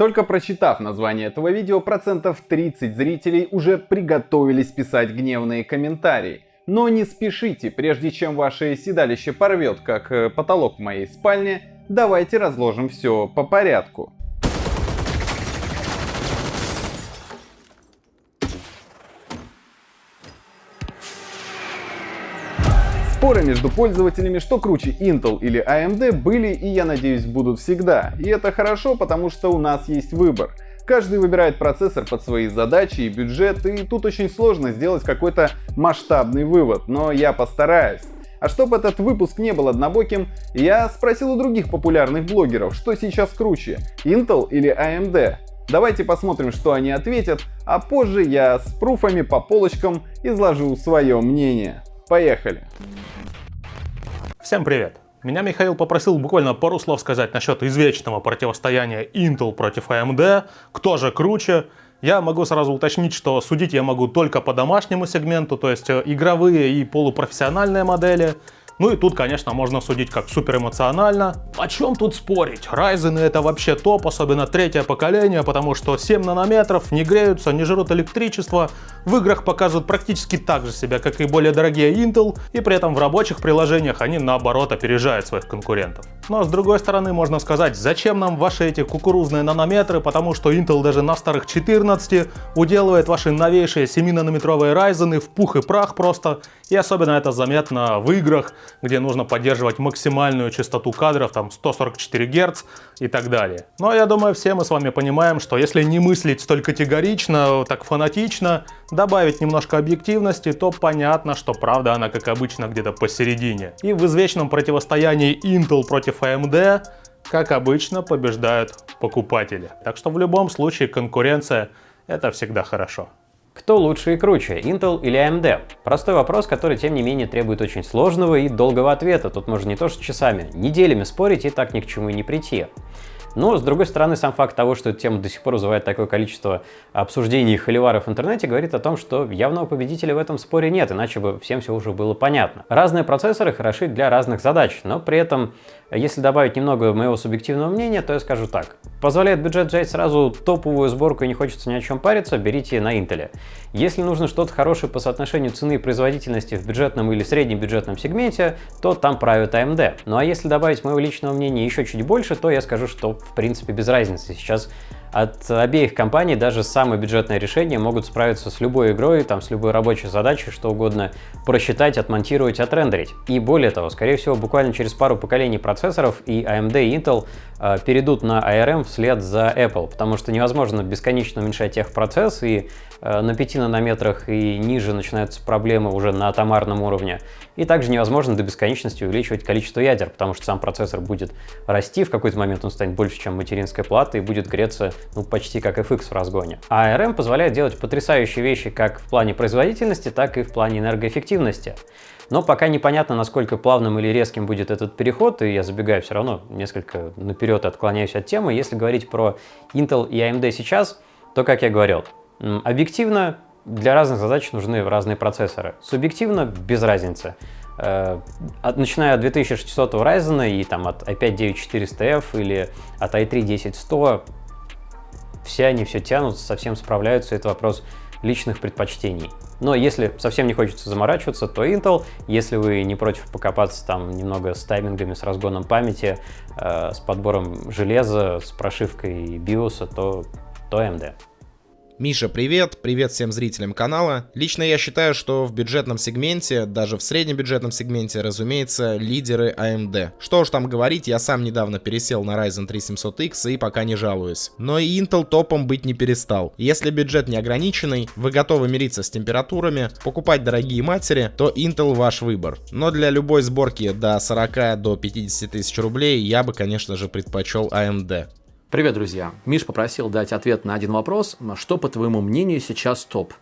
Только прочитав название этого видео, процентов 30 зрителей уже приготовились писать гневные комментарии. Но не спешите, прежде чем ваше седалище порвет, как э, потолок в моей спальне, давайте разложим все по порядку. Споры между пользователями, что круче Intel или AMD, были и, я надеюсь, будут всегда. И это хорошо, потому что у нас есть выбор. Каждый выбирает процессор под свои задачи и бюджет, и тут очень сложно сделать какой-то масштабный вывод, но я постараюсь. А чтобы этот выпуск не был однобоким, я спросил у других популярных блогеров, что сейчас круче, Intel или AMD. Давайте посмотрим, что они ответят, а позже я с пруфами по полочкам изложу свое мнение. Поехали! Всем привет! Меня Михаил попросил буквально пару слов сказать насчет извечного противостояния Intel против AMD, кто же круче. Я могу сразу уточнить, что судить я могу только по домашнему сегменту, то есть э, игровые и полупрофессиональные модели. Ну и тут, конечно, можно судить как супер эмоционально. О чем тут спорить? Ryzen это вообще топ, особенно третье поколение, потому что 7 нанометров, не греются, не жрут электричество, в играх показывают практически так же себя, как и более дорогие Intel, и при этом в рабочих приложениях они наоборот опережают своих конкурентов. Но с другой стороны можно сказать, зачем нам ваши эти кукурузные нанометры, потому что Intel даже на старых 14 уделывает ваши новейшие 7-нанометровые Ryzen в пух и прах просто, и особенно это заметно в играх, где нужно поддерживать максимальную частоту кадров, там 144 Гц и так далее. Но я думаю, все мы с вами понимаем, что если не мыслить столь категорично, так фанатично, добавить немножко объективности, то понятно, что правда она, как обычно, где-то посередине. И в извечном противостоянии Intel против AMD, как обычно, побеждают покупатели. Так что в любом случае конкуренция это всегда хорошо. Кто лучше и круче, Intel или AMD? Простой вопрос, который тем не менее требует очень сложного и долгого ответа. Тут можно не то что часами, неделями спорить и так ни к чему и не прийти. Но, с другой стороны, сам факт того, что эта тема до сих пор вызывает такое количество обсуждений и холиваров в интернете, говорит о том, что явного победителя в этом споре нет, иначе бы всем все уже было понятно. Разные процессоры хороши для разных задач, но при этом, если добавить немного моего субъективного мнения, то я скажу так. Позволяет бюджет взять сразу топовую сборку и не хочется ни о чем париться, берите на Intel. Если нужно что-то хорошее по соотношению цены и производительности в бюджетном или среднем бюджетном сегменте, то там правит AMD. Ну а если добавить моего личного мнения еще чуть больше, то я скажу, что в принципе без разницы. Сейчас от обеих компаний даже самые бюджетные решения могут справиться с любой игрой, там, с любой рабочей задачей, что угодно просчитать, отмонтировать, отрендерить. И более того, скорее всего, буквально через пару поколений процессоров и AMD и Intel э, перейдут на ARM вслед за Apple, потому что невозможно бесконечно уменьшать техпроцесс, и э, на 5 нанометрах и ниже начинаются проблемы уже на атомарном уровне. И также невозможно до бесконечности увеличивать количество ядер, потому что сам процессор будет расти, в какой-то момент он станет больше, чем материнская плата, и будет греться ну, почти как FX в разгоне. А ARM позволяет делать потрясающие вещи как в плане производительности, так и в плане энергоэффективности. Но пока непонятно, насколько плавным или резким будет этот переход, и я забегаю все равно несколько наперед отклоняюсь от темы. Если говорить про Intel и AMD сейчас, то, как я говорил, объективно для разных задач нужны разные процессоры. Субъективно без разницы. Э, начиная от 2600 Ryzen и там от i5-9400F или от i3-10100, все они все тянут, совсем справляются, это вопрос личных предпочтений. Но если совсем не хочется заморачиваться, то Intel. Если вы не против покопаться там немного с таймингами, с разгоном памяти, э, с подбором железа, с прошивкой BIOS, то, то AMD. Миша, привет! Привет всем зрителям канала. Лично я считаю, что в бюджетном сегменте, даже в среднебюджетном сегменте, разумеется, лидеры AMD. Что уж там говорить, я сам недавно пересел на Ryzen 3700X и пока не жалуюсь. Но и Intel топом быть не перестал. Если бюджет не ограниченный, вы готовы мириться с температурами, покупать дорогие матери, то Intel ваш выбор. Но для любой сборки до 40 до 50 тысяч рублей я бы, конечно же, предпочел AMD. Привет, друзья! Миш попросил дать ответ на один вопрос. Что, по твоему мнению, сейчас топ?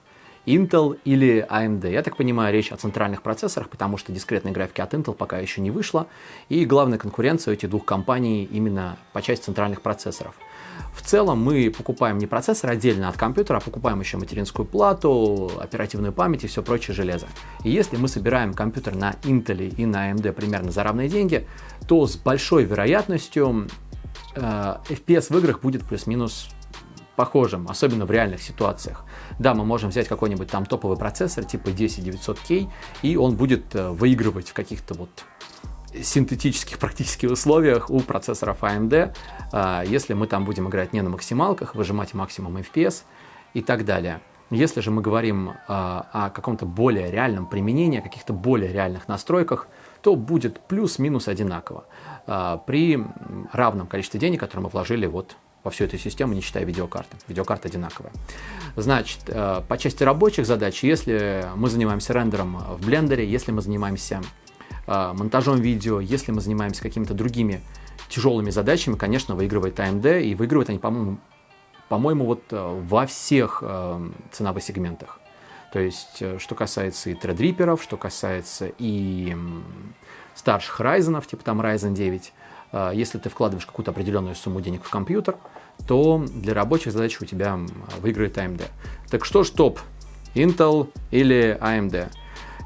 Intel или AMD? Я так понимаю, речь о центральных процессорах, потому что дискретной графики от Intel пока еще не вышла. И главная конкуренция у этих двух компаний именно по части центральных процессоров. В целом мы покупаем не процессор отдельно от компьютера, а покупаем еще материнскую плату, оперативную память и все прочее железо. И если мы собираем компьютер на Intel и на AMD примерно за равные деньги, то с большой вероятностью FPS в играх будет плюс-минус похожим, особенно в реальных ситуациях. Да, мы можем взять какой-нибудь там топовый процессор типа 10900K, и он будет выигрывать в каких-то вот синтетических практически условиях у процессоров AMD, если мы там будем играть не на максималках, выжимать максимум FPS и так далее. Если же мы говорим о каком-то более реальном применении, о каких-то более реальных настройках, то будет плюс-минус одинаково при равном количестве денег, которые мы вложили вот во всю эту систему, не считая видеокарты. Видеокарта одинаковая. Значит, э, по части рабочих задач, если мы занимаемся рендером в блендере, если мы занимаемся э, монтажом видео, если мы занимаемся какими-то другими тяжелыми задачами, конечно, выигрывает AMD, и выигрывают они, по-моему, по-моему, вот э, во всех ценовых сегментах. То есть, что касается и тредриперов, что касается и старших Ryzen, типа там Ryzen 9, если ты вкладываешь какую-то определенную сумму денег в компьютер, то для рабочих задач у тебя выиграет AMD. Так что ж топ, Intel или AMD?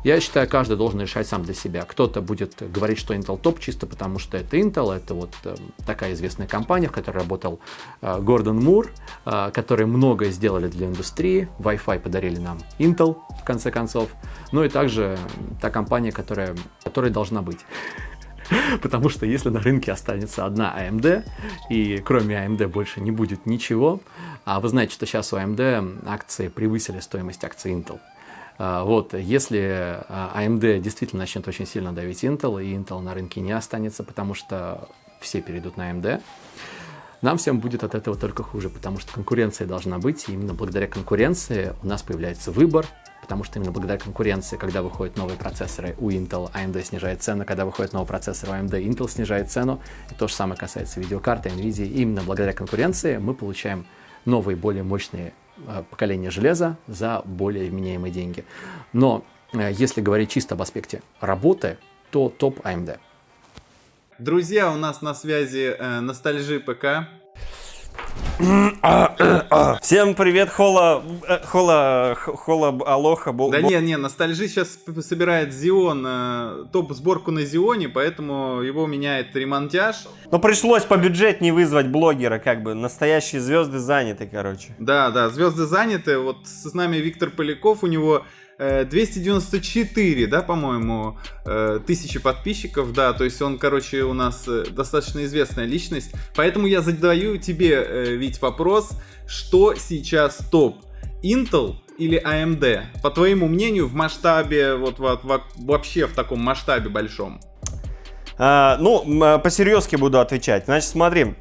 Я считаю, каждый должен решать сам для себя. Кто-то будет говорить, что Intel топ, чисто потому что это Intel, это вот э, такая известная компания, в которой работал э, Гордон Мур, э, которые многое сделали для индустрии, Wi-Fi подарили нам Intel, в конце концов, ну и также та компания, которая, которая должна быть. Потому что если на рынке останется одна AMD, и кроме AMD больше не будет ничего, а вы знаете, что сейчас у AMD акции превысили стоимость акций Intel. А, вот, если AMD действительно начнет очень сильно давить Intel, и Intel на рынке не останется, потому что все перейдут на AMD, нам всем будет от этого только хуже, потому что конкуренция должна быть, и именно благодаря конкуренции у нас появляется выбор, потому что именно благодаря конкуренции, когда выходят новые процессоры у Intel, AMD снижает цену, когда выходит новый процессор у AMD, Intel снижает цену, и то же самое касается видеокарты, NVIDIA. И именно благодаря конкуренции мы получаем новые, более мощные э, поколения железа за более вменяемые деньги. Но э, если говорить чисто об аспекте работы, то топ AMD. Друзья, у нас на связи э, ностальжи ПК. Всем привет, Хола, э, Хола, Хола, Алоха. Да не, не, ностальжи сейчас собирает Зион, э, топ-сборку на Зионе, поэтому его меняет ремонтяж. Но пришлось по бюджетнее вызвать блогера, как бы, настоящие звезды заняты, короче. Да, да, звезды заняты, вот с нами Виктор Поляков, у него 294, э, да, по-моему, э, тысячи подписчиков, да, то есть он, короче, у нас э, достаточно известная личность. Поэтому я задаю тебе, Вить, вопрос, что сейчас топ? Intel или AMD? По твоему мнению, в масштабе, вот, вот вообще в таком масштабе большом? А, ну, по-серьезки буду отвечать. Значит, смотри,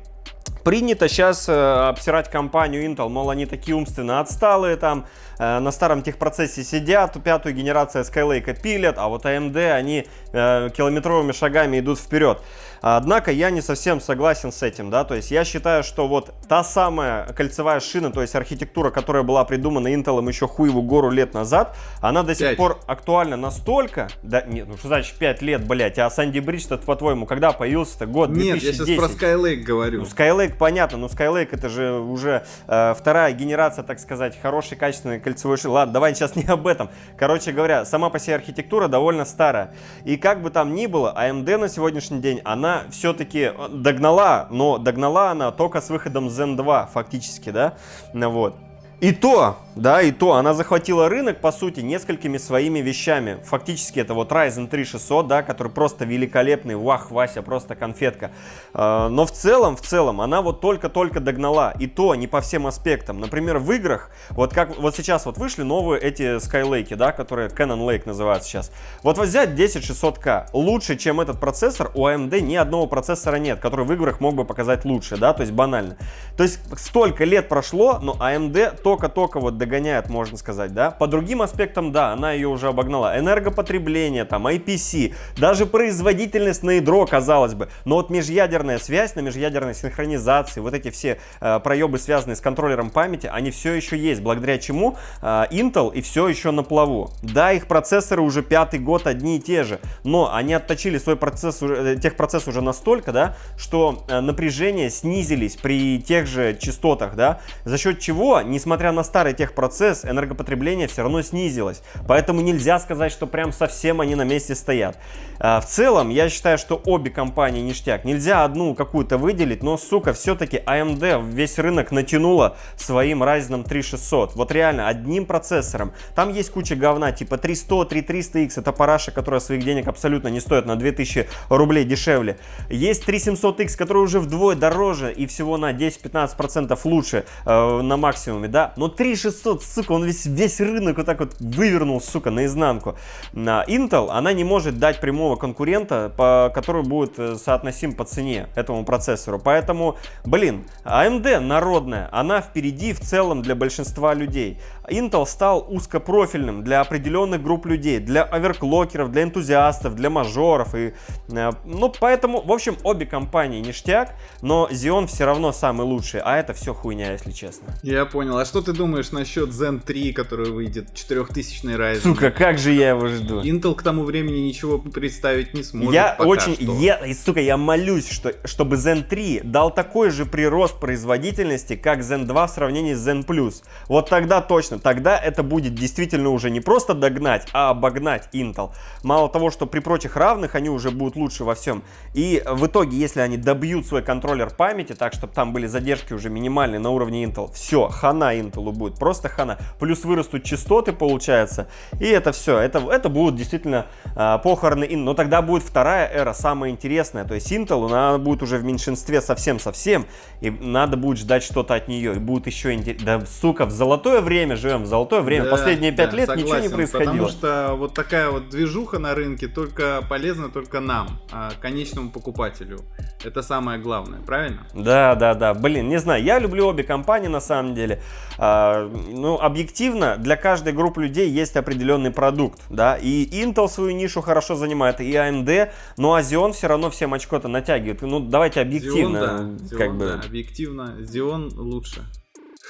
Принято сейчас э, обсирать компанию Intel, мол, они такие умственно отсталые, там э, на старом техпроцессе сидят, пятую генерацию Skylake пилят, а вот AMD, они э, километровыми шагами идут вперед. Однако я не совсем согласен с этим, да, то есть я считаю, что вот та самая кольцевая шина, то есть архитектура, которая была придумана Intel еще хуеву гору лет назад, она до сих 5. пор актуальна настолько, да, нет, ну что значит 5 лет, блять, а Санди Бридж-то, по-твоему, когда появился-то год Нет, 2010? я сейчас про Skylake говорю. Ну, Skylake понятно, но Skylake это же уже э, вторая генерация, так сказать, хорошей, качественной кольцевой шины. Ладно, давай сейчас не об этом. Короче говоря, сама по себе архитектура довольно старая. И как бы там ни было, AMD на сегодняшний день, она все-таки э, догнала, но догнала она только с выходом Zen 2 фактически, да, вот. И то, да, и то, она захватила рынок, по сути, несколькими своими вещами. Фактически это вот Ryzen 3 600, да, который просто великолепный, вах, Вася, просто конфетка. А, но в целом, в целом, она вот только-только догнала. И то не по всем аспектам. Например, в играх, вот как вот сейчас вот вышли новые эти Skylake, да, которые Canon Lake называют сейчас. Вот взять 10600K. Лучше, чем этот процессор, у AMD ни одного процессора нет, который в играх мог бы показать лучше, да, то есть банально. То есть столько лет прошло, но AMD только-только вот догоняет, можно сказать, да. По другим аспектам, да, она ее уже обогнала. Энергопотребление, там, IPC, даже производительность на ядро, казалось бы. Но вот межъядерная связь на межъядерной синхронизации, вот эти все э, проебы, связанные с контроллером памяти, они все еще есть, благодаря чему э, Intel и все еще на плаву. Да, их процессоры уже пятый год одни и те же, но они отточили свой процесс, э, техпроцесс уже настолько, да, что э, напряжения снизились при тех же частотах, да, за счет чего, несмотря несмотря на старый техпроцесс, энергопотребление все равно снизилось. Поэтому нельзя сказать, что прям совсем они на месте стоят. А, в целом, я считаю, что обе компании ништяк. Нельзя одну какую-то выделить, но, сука, все-таки AMD весь рынок натянула своим Ryzen 3600. Вот реально, одним процессором. Там есть куча говна, типа 300, 3300X, это параша, которая своих денег абсолютно не стоит, на 2000 рублей дешевле. Есть 3700X, который уже вдвое дороже и всего на 10-15% лучше э, на максимуме, да. Но 3600, сука, он весь, весь рынок вот так вот вывернул, сука, наизнанку. На Intel, она не может дать прямого конкурента, по, который будет э, соотносим по цене этому процессору. Поэтому, блин, AMD народная, она впереди в целом для большинства людей. Intel стал узкопрофильным для определенных групп людей, для оверклокеров, для энтузиастов, для мажоров. И, э, ну, поэтому, в общем, обе компании ништяк, но Xeon все равно самый лучший, а это все хуйня, если честно. Я понял. А что ты думаешь насчет Zen 3, который выйдет, 4000 Ryzen? Сука, как же я его жду. Intel к тому времени ничего представить не сможет. Я очень, что. я, сука, я молюсь, что, чтобы Zen 3 дал такой же прирост производительности, как Zen 2 в сравнении с Zen Plus. Вот тогда точно, тогда это будет действительно уже не просто догнать, а обогнать Intel. Мало того, что при прочих равных они уже будут лучше во всем. И в итоге, если они добьют свой контроллер памяти, так, чтобы там были задержки уже минимальные на уровне Intel, все, хана Intel будет, просто хана. Плюс вырастут частоты, получается, и это все, это, это будут действительно а, похороны Intel. Но тогда будет вторая эра, самая интересная, то есть Intel, она будет уже в меньшинстве совсем-совсем, и надо будет ждать что-то от нее, и будет еще интересно. Да, сука, в золотое время живем, в золотое время. Да, Последние пять да, лет ничего не согласен, происходило. Потому что вот такая вот движуха на рынке только полезна только нам, а, конечному покупателю. Это самое главное, правильно? Да, да, да. Блин, не знаю, я люблю обе компании на самом деле. А, ну, объективно, для каждой группы людей есть определенный продукт, да, и Intel свою нишу хорошо занимает, и AMD, но Xeon все равно всем очко-то натягивает. Ну, давайте объективно, Xeon, да, как Xeon, бы. да, объективно, Xeon лучше.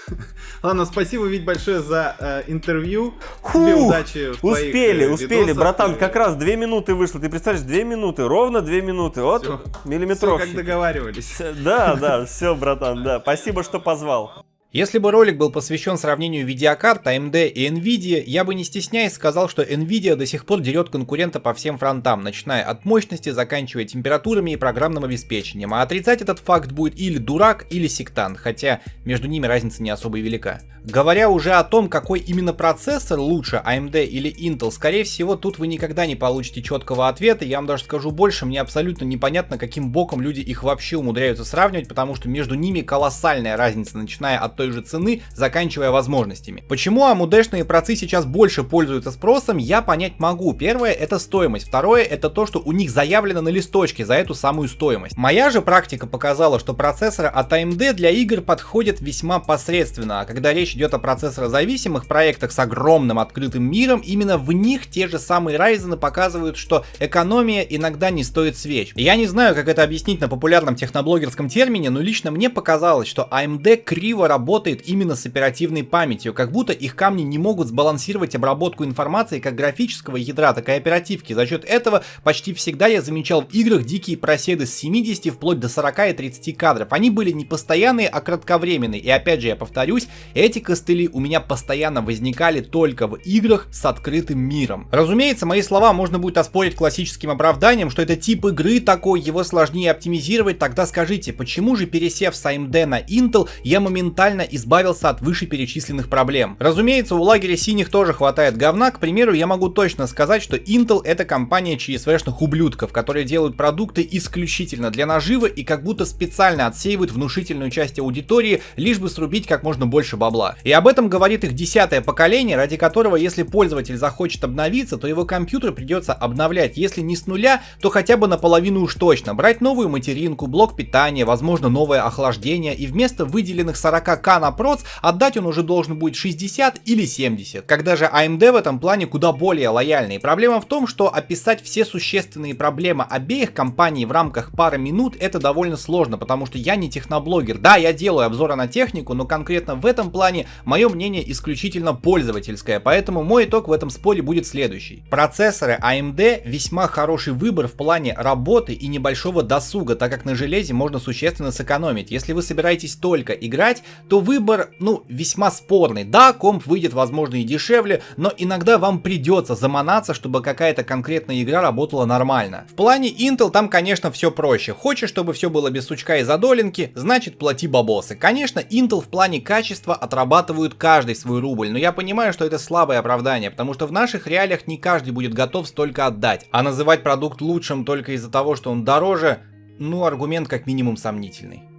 Ладно, спасибо, Вить, большое за э, интервью. Тебе Фух, удачи в твоих, Успели, э, успели, видосах. братан, как раз две минуты вышло. Ты представляешь, две минуты, ровно две минуты. Вот, миллиметровщик. как договаривались. Да, да, все, братан, да. Спасибо, что позвал. Если бы ролик был посвящен сравнению видеокарт AMD и Nvidia, я бы не стесняясь сказал, что Nvidia до сих пор дерет конкурента по всем фронтам, начиная от мощности, заканчивая температурами и программным обеспечением, а отрицать этот факт будет или дурак, или сектант, хотя между ними разница не особо велика. Говоря уже о том, какой именно процессор лучше, AMD или Intel, скорее всего тут вы никогда не получите четкого ответа, я вам даже скажу больше, мне абсолютно непонятно, каким боком люди их вообще умудряются сравнивать, потому что между ними колоссальная разница, начиная от той же цены, заканчивая возможностями. Почему AMD-шные процы сейчас больше пользуются спросом, я понять могу. Первое это стоимость, второе это то, что у них заявлено на листочке за эту самую стоимость. Моя же практика показала, что процессоры от AMD для игр подходят весьма посредственно, а когда речь идет о процессорозависимых проектах с огромным открытым миром, именно в них те же самые Ryzen показывают, что экономия иногда не стоит свеч. Я не знаю, как это объяснить на популярном техноблогерском термине, но лично мне показалось, что AMD криво работает именно с оперативной памятью, как будто их камни не могут сбалансировать обработку информации как графического ядра, так и оперативки. За счет этого почти всегда я замечал в играх дикие проседы с 70 вплоть до 40 и 30 кадров. Они были не постоянные, а кратковременные. И опять же, я повторюсь, эти костыли у меня постоянно возникали только в играх с открытым миром. Разумеется, мои слова можно будет оспорить классическим оправданием, что это тип игры такой, его сложнее оптимизировать, тогда скажите, почему же пересев с AMD на Intel, я моментально избавился от вышеперечисленных проблем? Разумеется, у лагеря синих тоже хватает говна, к примеру, я могу точно сказать, что Intel это компания ЧСВшных ублюдков, которые делают продукты исключительно для наживы и как будто специально отсеивают внушительную часть аудитории, лишь бы срубить как можно больше бабла. И об этом говорит их десятое поколение, ради которого если пользователь захочет обновиться, то его компьютер придется обновлять, если не с нуля, то хотя бы наполовину уж точно. Брать новую материнку, блок питания, возможно новое охлаждение и вместо выделенных 40к на проц отдать он уже должен будет 60 или 70. Когда же AMD в этом плане куда более лояльный. Проблема в том, что описать все существенные проблемы обеих компаний в рамках пары минут это довольно сложно, потому что я не техноблогер. Да, я делаю обзоры на технику, но конкретно в этом плане плане мое мнение исключительно пользовательское, поэтому мой итог в этом споре будет следующий. Процессоры AMD весьма хороший выбор в плане работы и небольшого досуга, так как на железе можно существенно сэкономить. Если вы собираетесь только играть, то выбор, ну, весьма спорный. Да, комп выйдет, возможно, и дешевле, но иногда вам придется заманаться, чтобы какая-то конкретная игра работала нормально. В плане Intel там, конечно, все проще. Хочешь, чтобы все было без сучка и задолинки, значит плати бабосы. Конечно, Intel в плане качества отрабатывают каждый свой рубль, но я понимаю, что это слабое оправдание, потому что в наших реалиях не каждый будет готов столько отдать. А называть продукт лучшим только из-за того, что он дороже, ну аргумент как минимум сомнительный.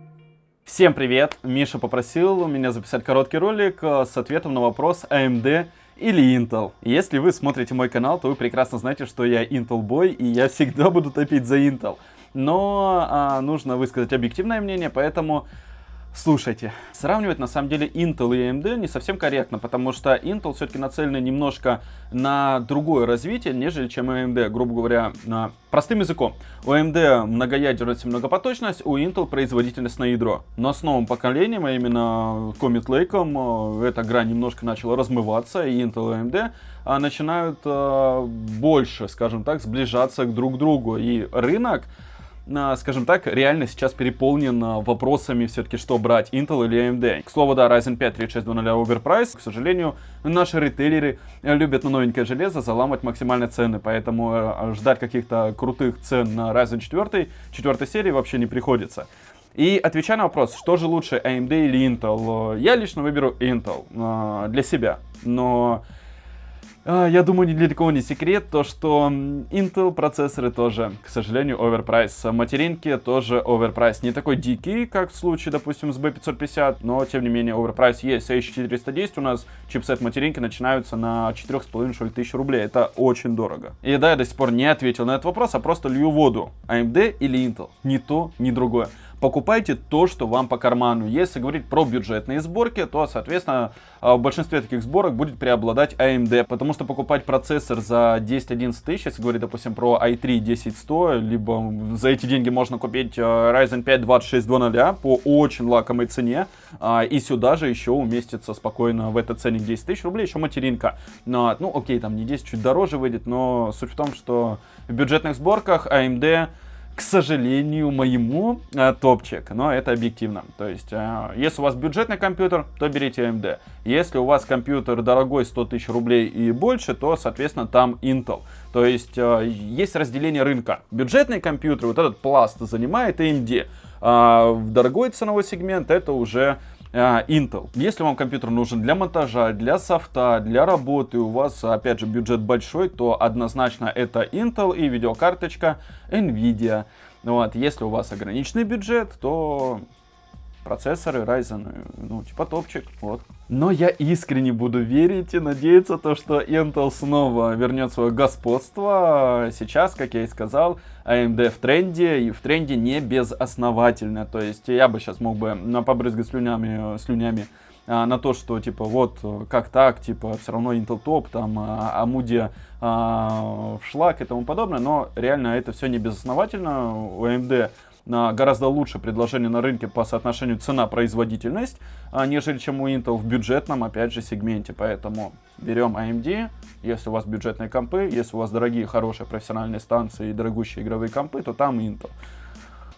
Всем привет! Миша попросил меня записать короткий ролик э, с ответом на вопрос AMD или Intel. Если вы смотрите мой канал, то вы прекрасно знаете, что я Intel Boy, и я всегда буду топить за Intel. Но а, нужно высказать объективное мнение, поэтому Слушайте, сравнивать на самом деле Intel и AMD не совсем корректно, потому что Intel все-таки нацелены немножко на другое развитие, нежели чем AMD, грубо говоря, на простым языком. У AMD многоядерность и многопоточность, у Intel производительность на ядро. Но с новым поколением, а именно Comet Lake, э, эта грань немножко начала размываться, и Intel и AMD а, начинают а, больше, скажем так, сближаться друг к другу. И рынок скажем так, реально сейчас переполнен вопросами все-таки, что брать, Intel или AMD. К слову, да, Ryzen 5 3600 Overprice. К сожалению, наши ритейлеры любят на новенькое железо заламывать максимальные цены, поэтому э, ждать каких-то крутых цен на Ryzen 4, 4 серии вообще не приходится. И отвечая на вопрос, что же лучше, AMD или Intel, я лично выберу Intel э, для себя. Но я думаю, ни для кого не секрет, то что Intel процессоры тоже, к сожалению, overprice. Материнки тоже overprice. Не такой дикий, как в случае, допустим, с B550, но, тем не менее, overprice есть. H410 у нас чипсет материнки начинаются на 4,5 что ли, тысяч рублей. Это очень дорого. И да, я до сих пор не ответил на этот вопрос, а просто лью воду. AMD или Intel? Ни то, ни другое покупайте то, что вам по карману. Если говорить про бюджетные сборки, то, соответственно, а, в большинстве таких сборок будет преобладать AMD, потому что покупать процессор за 10-11 тысяч, если говорить, допустим, про i3 10100, либо за эти деньги можно купить а, Ryzen 5 2600 по очень лакомой цене, а, и сюда же еще уместится спокойно в этот ценник 10 тысяч рублей еще материнка. Но, ну, окей, там не 10, чуть дороже выйдет, но суть в том, что в бюджетных сборках AMD к сожалению, моему э, топчик, но это объективно. То есть, э, если у вас бюджетный компьютер, то берите AMD. Если у вас компьютер дорогой, 100 тысяч рублей и больше, то, соответственно, там Intel. То есть, э, есть разделение рынка. Бюджетный компьютер, вот этот пласт занимает AMD. А в дорогой ценовой сегмент это уже а, Intel. Если вам компьютер нужен для монтажа, для софта, для работы, у вас, опять же, бюджет большой, то однозначно это Intel и видеокарточка Nvidia. Вот. Если у вас ограниченный бюджет, то процессоры Ryzen, ну, типа топчик, вот. Но я искренне буду верить и надеяться, то, что Intel снова вернет свое господство. Сейчас, как я и сказал, AMD в тренде, и в тренде не безосновательно. То есть я бы сейчас мог бы побрызгать слюнями, слюнями а, на то, что, типа, вот, как так, типа, все равно Intel топ, там, а, Амуди а, в шлак и тому подобное, но реально это все не безосновательно. У AMD гораздо лучше предложение на рынке по соотношению цена-производительность, а, нежели чем у Intel в бюджетном, опять же, сегменте. Поэтому берем AMD, если у вас бюджетные компы, если у вас дорогие, хорошие профессиональные станции и дорогущие игровые компы, то там Intel.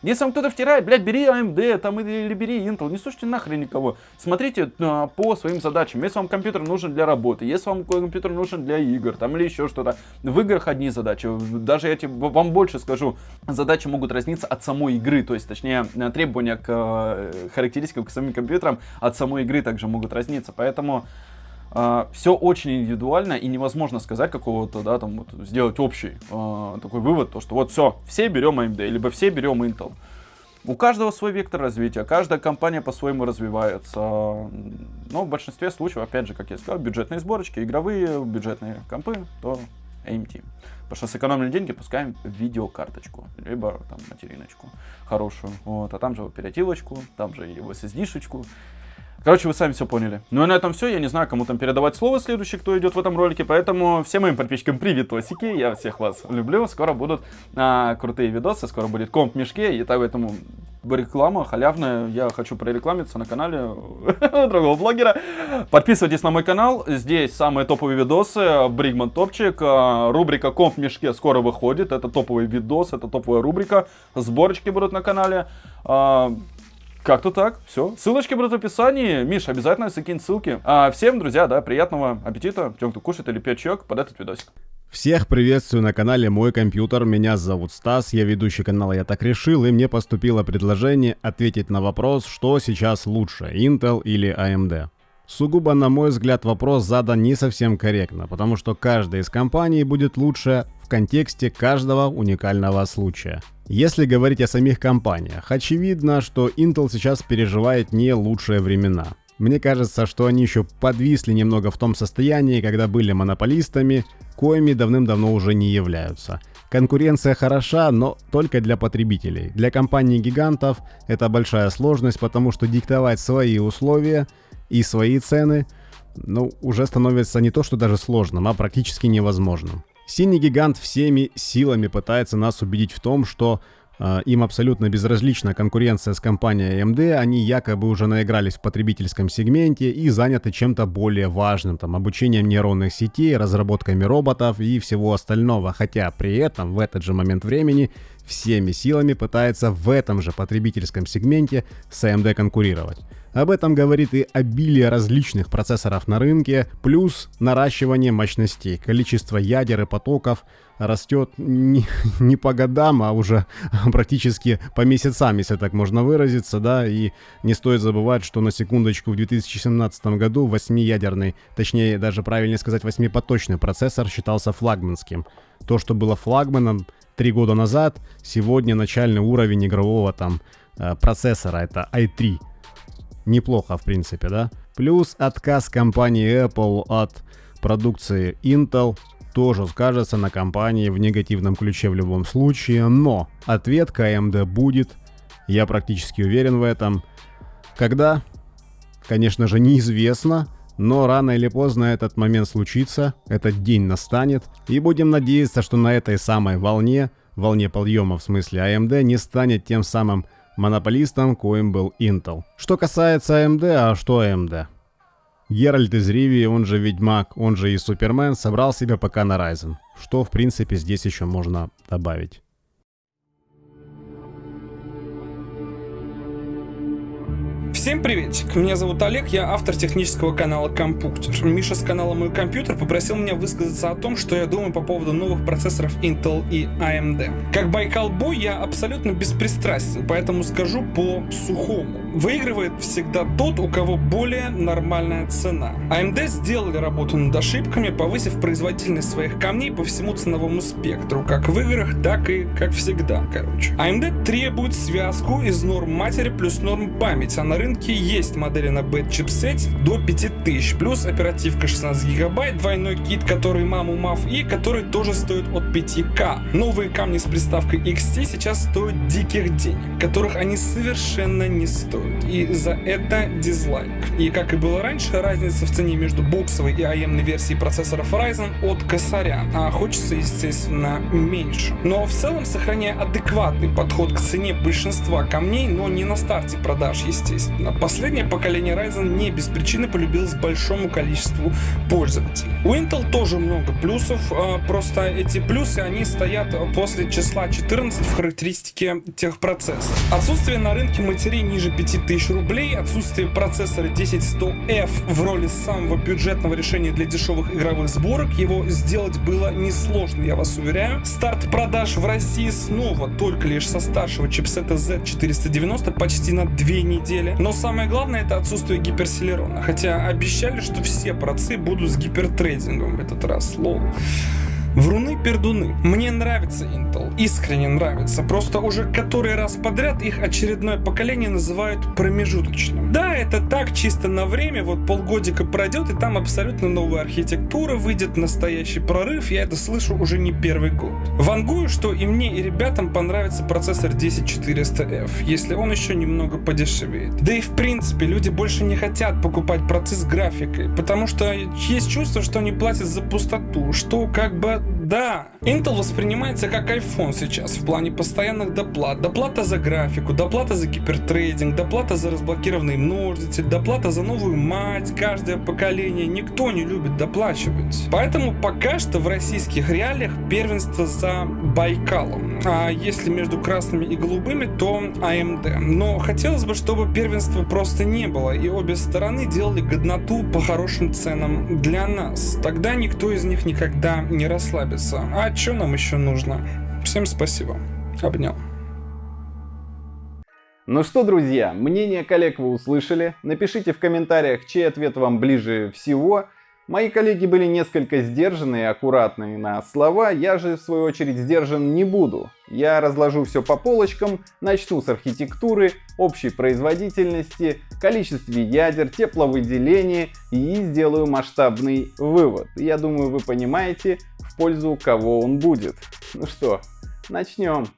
Если вам кто-то втирает, блядь, бери AMD там, или бери Intel, не слушайте нахрен никого. Смотрите а, по своим задачам. Если вам компьютер нужен для работы, если вам компьютер нужен для игр, там или еще что-то. В играх одни задачи. Даже я тебе, вам больше скажу, задачи могут разниться от самой игры. То есть, точнее, требования к э, характеристикам к самим компьютерам от самой игры также могут разниться. Поэтому Uh, все очень индивидуально и невозможно сказать какого-то, да, там, вот, сделать общий uh, такой вывод, то, что вот все, все берем AMD, либо все берем Intel. У каждого свой вектор развития, каждая компания по-своему развивается. Но в большинстве случаев, опять же, как я сказал, бюджетные сборочки, игровые, бюджетные компы, то AMT. Потому что сэкономили деньги, пускаем видеокарточку, либо там материночку хорошую. Вот, а там же оперативочку, там же и SSD-шечку Короче, вы сами все поняли. Ну и на этом все. Я не знаю, кому там передавать слово следующий, кто идет в этом ролике. Поэтому всем моим подписчикам приветосики. Я всех вас люблю. Скоро будут а, крутые видосы. Скоро будет комп в мешке. И так поэтому реклама халявная. Я хочу прорекламиться на канале другого блогера. Подписывайтесь на мой канал. Здесь самые топовые видосы. Бригман Топчик. А, рубрика комп в мешке скоро выходит. Это топовый видос. Это топовая рубрика. Сборочки будут на канале. Как-то так, все. Ссылочки будут в описании. Миш, обязательно закинь ссылки. А всем, друзья, да, приятного аппетита, тем, кто кушает или пьет чаек под этот видосик. Всех приветствую на канале Мой Компьютер, меня зовут Стас, я ведущий канала Я Так Решил, и мне поступило предложение ответить на вопрос, что сейчас лучше, Intel или AMD. Сугубо, на мой взгляд, вопрос задан не совсем корректно, потому что каждая из компаний будет лучше в контексте каждого уникального случая. Если говорить о самих компаниях, очевидно, что Intel сейчас переживает не лучшие времена. Мне кажется, что они еще подвисли немного в том состоянии, когда были монополистами, коими давным-давно уже не являются. Конкуренция хороша, но только для потребителей. Для компаний-гигантов это большая сложность, потому что диктовать свои условия и свои цены, ну, уже становится не то, что даже сложным, а практически невозможным. Синий гигант всеми силами пытается нас убедить в том, что э, им абсолютно безразлична конкуренция с компанией AMD, они якобы уже наигрались в потребительском сегменте и заняты чем-то более важным, там, обучением нейронных сетей, разработками роботов и всего остального, хотя при этом в этот же момент времени всеми силами пытается в этом же потребительском сегменте с AMD конкурировать. Об этом говорит и обилие различных процессоров на рынке, плюс наращивание мощностей. Количество ядер и потоков растет не, не по годам, а уже практически по месяцам, если так можно выразиться, да, и не стоит забывать, что на секундочку в 2017 году 8-ядерный, точнее даже правильнее сказать 8-поточный процессор считался флагманским. То, что было флагманом три года назад, сегодня начальный уровень игрового там э, процессора, это i3 неплохо, в принципе, да? Плюс отказ компании Apple от продукции Intel тоже скажется на компании в негативном ключе в любом случае, но ответ AMD будет, я практически уверен в этом. Когда? Конечно же, неизвестно, но рано или поздно этот момент случится, этот день настанет, и будем надеяться, что на этой самой волне, волне подъема в смысле AMD, не станет тем самым монополистом, коим был Intel. Что касается AMD, а что AMD? Геральт из Ривии, он же Ведьмак, он же и Супермен, собрал себе пока на Ryzen. Что, в принципе, здесь еще можно добавить. Всем приветик, меня зовут Олег, я автор технического канала Компьютер. Миша с канала Мой Компьютер попросил меня высказаться о том, что я думаю по поводу новых процессоров Intel и AMD. Как Байкал Бой я абсолютно беспристрастен, поэтому скажу по сухому. Выигрывает всегда тот, у кого более нормальная цена. AMD сделали работу над ошибками, повысив производительность своих камней по всему ценовому спектру, как в играх, так и как всегда, короче. AMD требует связку из норм матери плюс норм памяти, а на рынке есть модели на бэт чипсете до 5000, плюс оперативка 16 гигабайт, двойной кит, который маму мав и который тоже стоит от 5к. Новые камни с приставкой XT сейчас стоят диких денег, которых они совершенно не стоят. И за это дизлайк. И как и было раньше, разница в цене между боксовой и AMD версией процессоров Ryzen от косаря, а хочется, естественно, меньше. Но в целом, сохраняя адекватный подход к цене большинства камней, но не на старте продаж, естественно, Последнее поколение Ryzen не без причины полюбилось большому количеству пользователей. У Intel тоже много плюсов, а, просто эти плюсы, они стоят после числа 14 в характеристике техпроцесса. Отсутствие на рынке матерей ниже 5000 рублей, отсутствие процессора 10100F в роли самого бюджетного решения для дешевых игровых сборок, его сделать было несложно, я вас уверяю. Старт продаж в России снова только лишь со старшего чипсета Z490 почти на 2 недели, но самое главное это отсутствие гиперселерона. Хотя обещали, что все процы будут с гипертрейдингом в этот раз. Лол. Вруны-пердуны. Мне нравится Intel, искренне нравится. Просто уже который раз подряд их очередное поколение называют промежуточным. Да, это так, чисто на время, вот полгодика пройдет, и там абсолютно новая архитектура, выйдет настоящий прорыв, я это слышу уже не первый год. Вангую, что и мне, и ребятам понравится процессор 10400F, если он еще немного подешевеет. Да и в принципе, люди больше не хотят покупать процесс с графикой, потому что есть чувство, что они платят за пустоту, что как бы Mm-hmm. Да, Intel воспринимается как iPhone сейчас в плане постоянных доплат. Доплата за графику, доплата за гипертрейдинг, доплата за разблокированный множитель, доплата за новую мать каждое поколение. Никто не любит доплачивать. Поэтому пока что в российских реалиях первенство за Байкалом. А если между красными и голубыми, то AMD. Но хотелось бы, чтобы первенства просто не было, и обе стороны делали годноту по хорошим ценам для нас. Тогда никто из них никогда не расслабится. А что нам еще нужно? Всем спасибо. Обнял. Ну что, друзья, мнение коллег вы услышали. Напишите в комментариях, чей ответ вам ближе всего. Мои коллеги были несколько сдержаны и аккуратны на слова, я же в свою очередь сдержан не буду. Я разложу все по полочкам, начну с архитектуры, общей производительности, количестве ядер, тепловыделении и сделаю масштабный вывод. Я думаю вы понимаете, в пользу кого он будет. Ну что, начнем.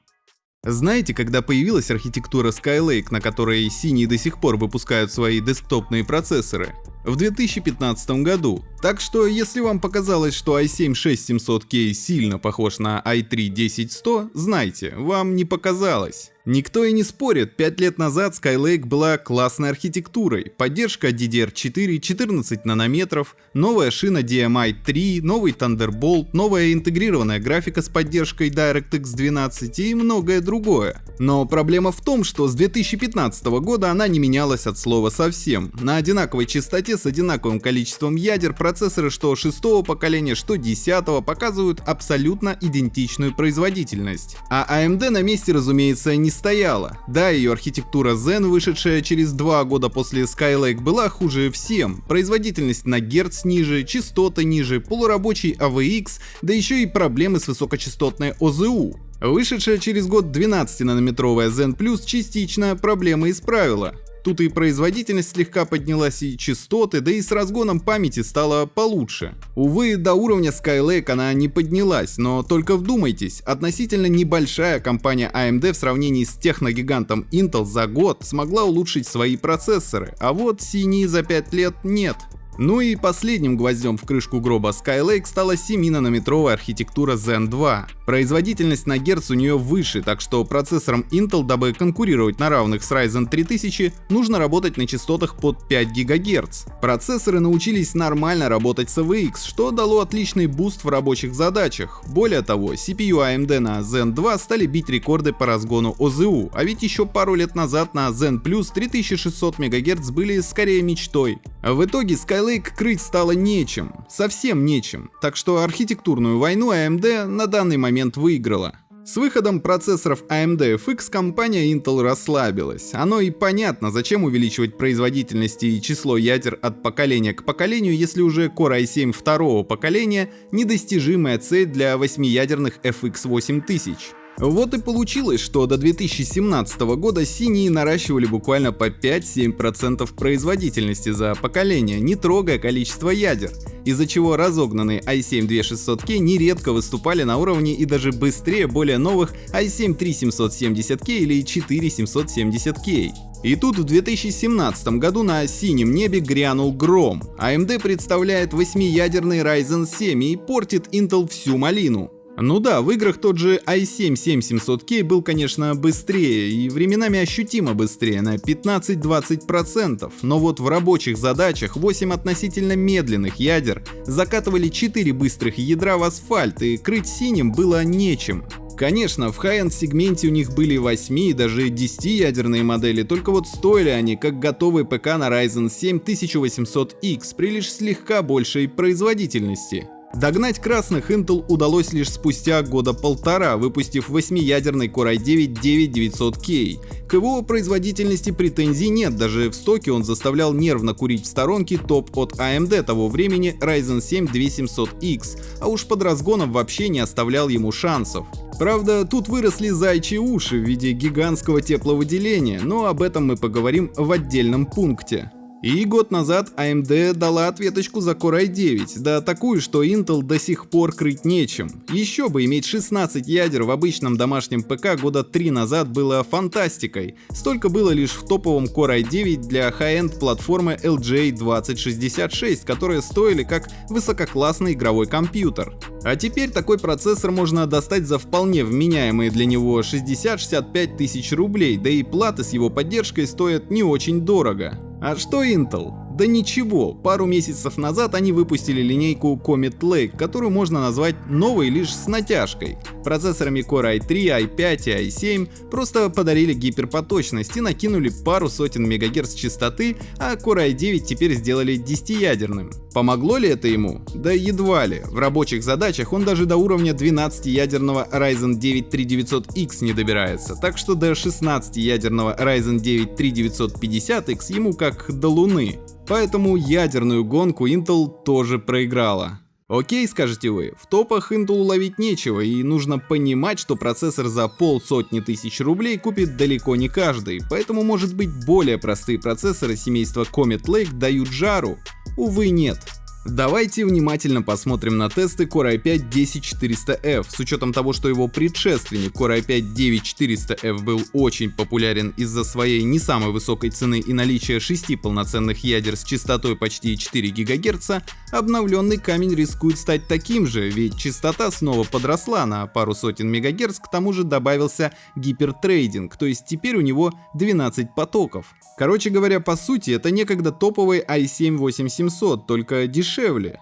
Знаете, когда появилась архитектура Skylake, на которой синие до сих пор выпускают свои десктопные процессоры? В 2015 году. Так что, если вам показалось, что i7-6700K сильно похож на i3-10100, знайте, вам не показалось. Никто и не спорит, 5 лет назад Skylake была классной архитектурой, поддержка DDR4 14 нанометров, новая шина DMI 3, новый Thunderbolt, новая интегрированная графика с поддержкой DirectX 12 и многое другое. Но проблема в том, что с 2015 года она не менялась от слова совсем. На одинаковой частоте с одинаковым количеством ядер процессоры что 6 поколения, что 10 показывают абсолютно идентичную производительность. А AMD на месте, разумеется, не стояла. Да, ее архитектура Zen, вышедшая через два года после Skylake, была хуже всем. Производительность на герц ниже, частоты ниже, полурабочий AVX, да еще и проблемы с высокочастотной ОЗУ. Вышедшая через год 12-нанометровая Zen Plus частично проблемы исправила. Тут и производительность слегка поднялась, и частоты, да и с разгоном памяти стало получше. Увы, до уровня Skylake она не поднялась, но только вдумайтесь, относительно небольшая компания AMD в сравнении с техногигантом Intel за год смогла улучшить свои процессоры, а вот синие за 5 лет нет. Ну и последним гвоздем в крышку гроба Skylake стала 7-нанометровая архитектура Zen 2. Производительность на герц у нее выше, так что процессорам Intel, дабы конкурировать на равных с Ryzen 3000, нужно работать на частотах под 5 ГГц. Процессоры научились нормально работать с AVX, что дало отличный boost в рабочих задачах. Более того, CPU AMD на Zen 2 стали бить рекорды по разгону ОЗУ, а ведь еще пару лет назад на Zen Plus 3600 МГц были скорее мечтой. В итоге Skylake крыть стало нечем, совсем нечем, так что архитектурную войну AMD на данный момент выиграла. С выходом процессоров AMD FX компания Intel расслабилась. Оно и понятно, зачем увеличивать производительность и число ядер от поколения к поколению, если уже Core i7 второго поколения — недостижимая цель для 8-ядерных FX 8000. Вот и получилось, что до 2017 года синие наращивали буквально по 5-7% производительности за поколение, не трогая количество ядер, из-за чего разогнанные i7-2600K нередко выступали на уровне и даже быстрее более новых i7-3770K или 4770K. И тут в 2017 году на синем небе грянул гром. AMD представляет 8-ядерный Ryzen 7 и портит Intel всю малину. Ну да, в играх тот же i7-7700K был, конечно, быстрее и временами ощутимо быстрее на 15-20%, но вот в рабочих задачах 8 относительно медленных ядер закатывали 4 быстрых ядра в асфальт и крыть синим было нечем. Конечно, в high-end сегменте у них были 8 и даже 10 ядерные модели, только вот стоили они как готовый ПК на Ryzen 7 1800X при лишь слегка большей производительности. Догнать красных Intel удалось лишь спустя года полтора, выпустив 8-ядерный Core i9-9900K. К его производительности претензий нет, даже в стоке он заставлял нервно курить в сторонке топ от AMD того времени Ryzen 7 2700X, а уж под разгоном вообще не оставлял ему шансов. Правда, тут выросли зайчьи уши в виде гигантского тепловыделения, но об этом мы поговорим в отдельном пункте. И год назад AMD дала ответочку за Core i9, да такую, что Intel до сих пор крыть нечем. Еще бы иметь 16 ядер в обычном домашнем ПК года 3 назад было фантастикой. Столько было лишь в топовом Core i9 для high-end платформы LJ 2066, которые стоили как высококлассный игровой компьютер. А теперь такой процессор можно достать за вполне вменяемые для него 60-65 тысяч рублей, да и платы с его поддержкой стоят не очень дорого. А что Intel? Да ничего, пару месяцев назад они выпустили линейку Comet Lake, которую можно назвать новой лишь с натяжкой. Процессорами Core i3, i5 и i7 просто подарили гиперпоточность и накинули пару сотен мегагерц частоты, а Core i9 теперь сделали 10-ядерным. Помогло ли это ему? Да едва ли. В рабочих задачах он даже до уровня 12-ядерного Ryzen 9 3900X не добирается, так что до 16-ядерного Ryzen 9 3950X ему как до луны. Поэтому ядерную гонку Intel тоже проиграла. Окей, скажете вы, в топах Intel ловить нечего и нужно понимать, что процессор за полсотни тысяч рублей купит далеко не каждый, поэтому может быть более простые процессоры семейства Comet Lake дают жару. Увы нет. Давайте внимательно посмотрим на тесты Core i5-10400F. С учетом того, что его предшественник Core i5-9400F был очень популярен из-за своей не самой высокой цены и наличия 6 полноценных ядер с частотой почти 4 ГГц, обновленный камень рискует стать таким же, ведь частота снова подросла на пару сотен МГц, к тому же добавился гипертрейдинг, то есть теперь у него 12 потоков. Короче говоря, по сути, это некогда топовый i7-8700, только дешевле.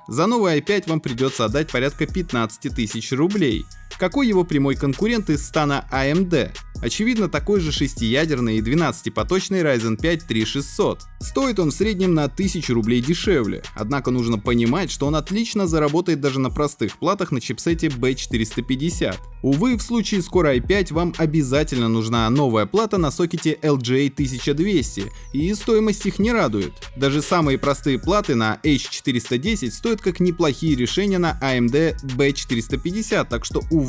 За новый i5 вам придется отдать порядка 15 тысяч рублей. Какой его прямой конкурент из стана AMD? Очевидно, такой же 6-ядерный и 12-поточный Ryzen 5 3600. Стоит он в среднем на 1000 рублей дешевле, однако нужно понимать, что он отлично заработает даже на простых платах на чипсете B450. Увы, в случае с Core i5 вам обязательно нужна новая плата на сокете LJ1200, и стоимость их не радует. Даже самые простые платы на H410 стоят как неплохие решения на AMD B450, так что, увы,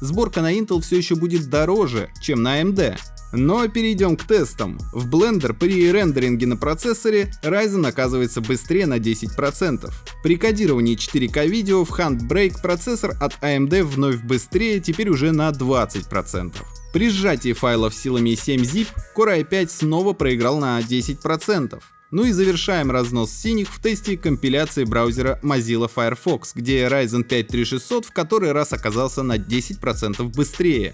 сборка на Intel все еще будет дороже, чем на AMD. Но перейдем к тестам. В Blender при рендеринге на процессоре Ryzen оказывается быстрее на 10%. При кодировании 4К видео в Handbrake процессор от AMD вновь быстрее, теперь уже на 20%. При сжатии файлов силами 7-zip Core i5 снова проиграл на 10%. Ну и завершаем разнос синих в тесте компиляции браузера Mozilla Firefox, где Ryzen 5 3600 в который раз оказался на 10% быстрее.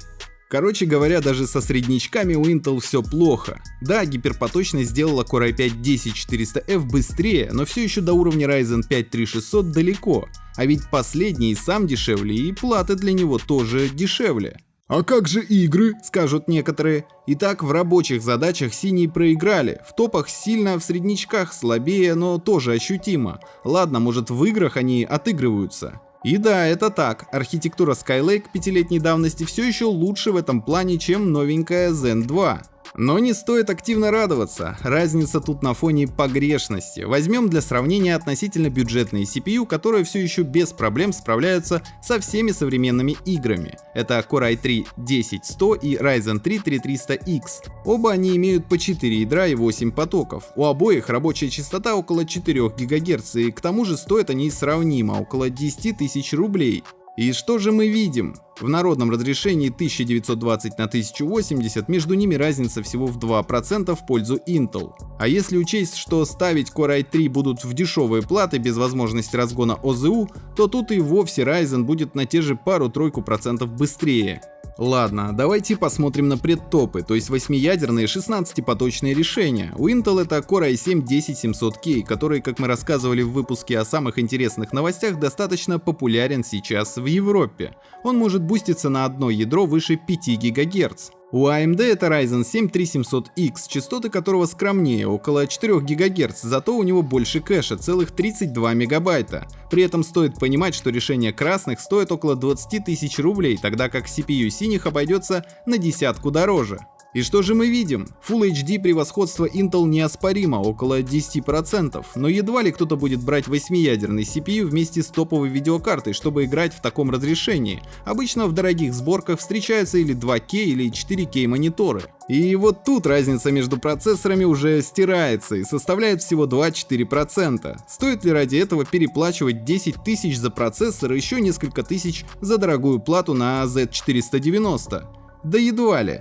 Короче говоря, даже со среднячками у Intel все плохо. Да, гиперпоточность сделала Core i5-10400F быстрее, но все еще до уровня Ryzen 5 3600 далеко. А ведь последний сам дешевле и платы для него тоже дешевле. А как же игры, скажут некоторые. Итак, в рабочих задачах синие проиграли, в топах сильно, в среднячках слабее, но тоже ощутимо. Ладно, может в играх они отыгрываются. И да, это так, архитектура Skylake пятилетней давности все еще лучше в этом плане, чем новенькая Zen 2. Но не стоит активно радоваться, разница тут на фоне погрешности. Возьмем для сравнения относительно бюджетные CPU, которые все еще без проблем справляются со всеми современными играми. Это Core i3 10100 и Ryzen 3 3300X. Оба они имеют по 4 ядра и 8 потоков. У обоих рабочая частота около 4 ГГц и к тому же стоят они сравнимо, около 10 тысяч рублей. И что же мы видим? В народном разрешении 1920 на 1080 между ними разница всего в 2% в пользу Intel. А если учесть, что ставить Core i3 будут в дешевые платы без возможности разгона ОЗУ, то тут и вовсе Ryzen будет на те же пару-тройку процентов быстрее. Ладно, давайте посмотрим на предтопы, то есть 8-ядерные 16-поточные решения. У Intel это Core i7-10700K, который, как мы рассказывали в выпуске о самых интересных новостях, достаточно популярен сейчас в Европе. Он может буститься на одно ядро выше 5 ГГц. У AMD это Ryzen 7 3700X, частоты которого скромнее, около 4 ГГц, зато у него больше кэша, целых 32 мегабайта. При этом стоит понимать, что решение красных стоит около 20 тысяч рублей, тогда как CPU синих обойдется на десятку дороже. И что же мы видим? Full HD превосходство Intel неоспоримо, около 10%, но едва ли кто-то будет брать 8-ядерный CPU вместе с топовой видеокартой, чтобы играть в таком разрешении. Обычно в дорогих сборках встречаются или 2К или 4К мониторы. И вот тут разница между процессорами уже стирается и составляет всего 2-4%. Стоит ли ради этого переплачивать 10 тысяч за процессор и еще несколько тысяч за дорогую плату на Z490? Да едва ли.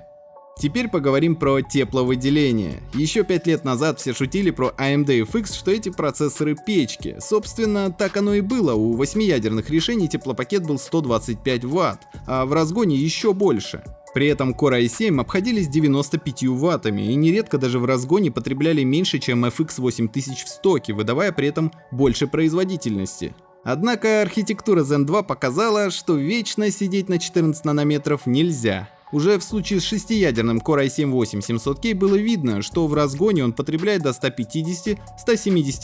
Теперь поговорим про тепловыделение. Еще 5 лет назад все шутили про AMD FX, что эти процессоры печки. Собственно, так оно и было. У 8-ядерных решений теплопакет был 125 Вт, а в разгоне еще больше. При этом Core i7 обходились 95 ваттами и нередко даже в разгоне потребляли меньше, чем FX 8000 в стоке, выдавая при этом больше производительности. Однако архитектура Zen 2 показала, что вечно сидеть на 14 нанометров нельзя. Уже в случае с шестиядерным Core i7-8700K было видно, что в разгоне он потребляет до 150-170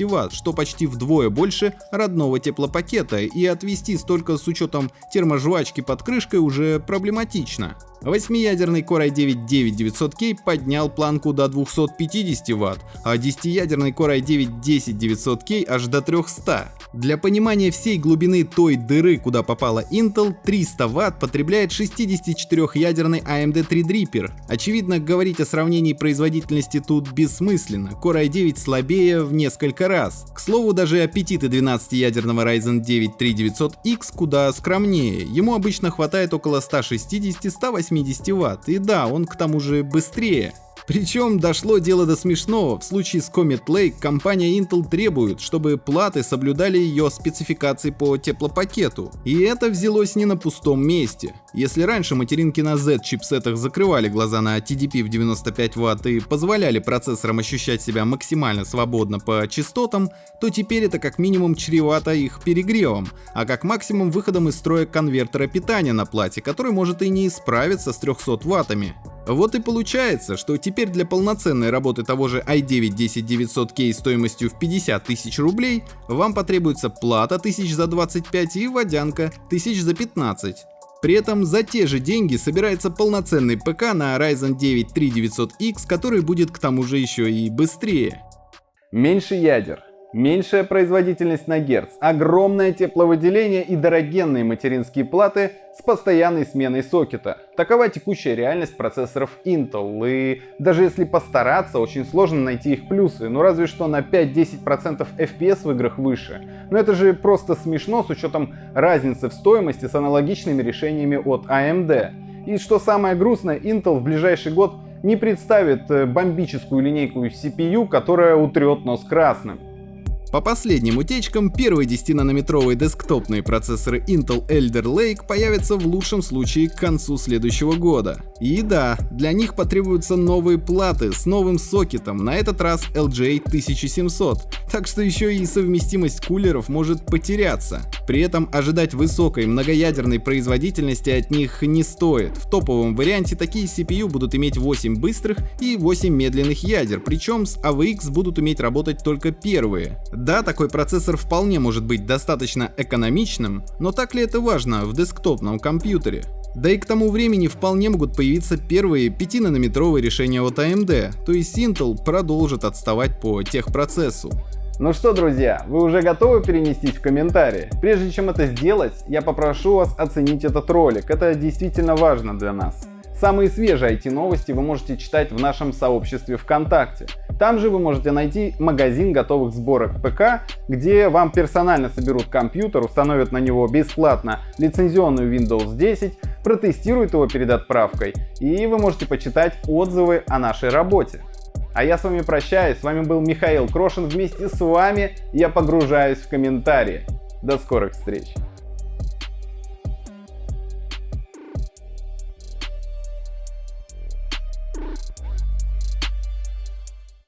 Вт, что почти вдвое больше родного теплопакета, и отвести столько с учетом терможвачки под крышкой уже проблематично. Восьмиядерный Core i9-9900K поднял планку до 250 Вт, а десятиядерный Core i9-10900K аж до 300. Для понимания всей глубины той дыры, куда попала Intel, 300 Вт потребляет 64-ядерный AMD Threadripper. Очевидно, говорить о сравнении производительности тут бессмысленно, Core i9 слабее в несколько раз. К слову, даже аппетиты 12-ядерного Ryzen 9 3900X куда скромнее, ему обычно хватает около 160-180 80 Вт, и да, он к тому же быстрее. Причем дошло дело до смешного. В случае с Comet Lake компания Intel требует, чтобы платы соблюдали ее спецификации по теплопакету. И это взялось не на пустом месте. Если раньше материнки на Z чипсетах закрывали глаза на TDP в 95 Вт и позволяли процессорам ощущать себя максимально свободно по частотам, то теперь это как минимум чревато их перегревом, а как максимум выходом из строя конвертера питания на плате, который может и не справиться с 300 ваттами. Вот и получается, что теперь для полноценной работы того же i9-10900K стоимостью в 50 тысяч рублей вам потребуется плата тысяч за 25 и водянка тысяч за 15. При этом за те же деньги собирается полноценный ПК на Ryzen 9 3900X, который будет к тому же еще и быстрее. Меньше ядер, меньшая производительность на герц, огромное тепловыделение и дорогенные материнские платы с постоянной сменой сокета. Такова текущая реальность процессоров Intel, и даже если постараться, очень сложно найти их плюсы, ну разве что на 5-10% FPS в играх выше. Но это же просто смешно с учетом разницы в стоимости с аналогичными решениями от AMD. И что самое грустное, Intel в ближайший год не представит э, бомбическую линейку CPU, которая утрет нос красным. По последним утечкам, первые 10-нанометровые десктопные процессоры Intel Elder Lake появятся в лучшем случае к концу следующего года. И да, для них потребуются новые платы с новым сокетом, на этот раз LGA 1700, так что еще и совместимость кулеров может потеряться. При этом ожидать высокой многоядерной производительности от них не стоит. В топовом варианте такие CPU будут иметь 8 быстрых и 8 медленных ядер, причем с AVX будут уметь работать только первые. Да, такой процессор вполне может быть достаточно экономичным, но так ли это важно в десктопном компьютере? Да и к тому времени вполне могут появиться первые 5-нанометровые решения от AMD, то есть Intel продолжит отставать по техпроцессу. Ну что, друзья, вы уже готовы перенестись в комментарии? Прежде чем это сделать, я попрошу вас оценить этот ролик, это действительно важно для нас. Самые свежие IT-новости вы можете читать в нашем сообществе ВКонтакте. Там же вы можете найти магазин готовых сборок ПК, где вам персонально соберут компьютер, установят на него бесплатно лицензионную Windows 10, протестируют его перед отправкой, и вы можете почитать отзывы о нашей работе. А я с вами прощаюсь, с вами был Михаил Крошин, вместе с вами я погружаюсь в комментарии. До скорых встреч!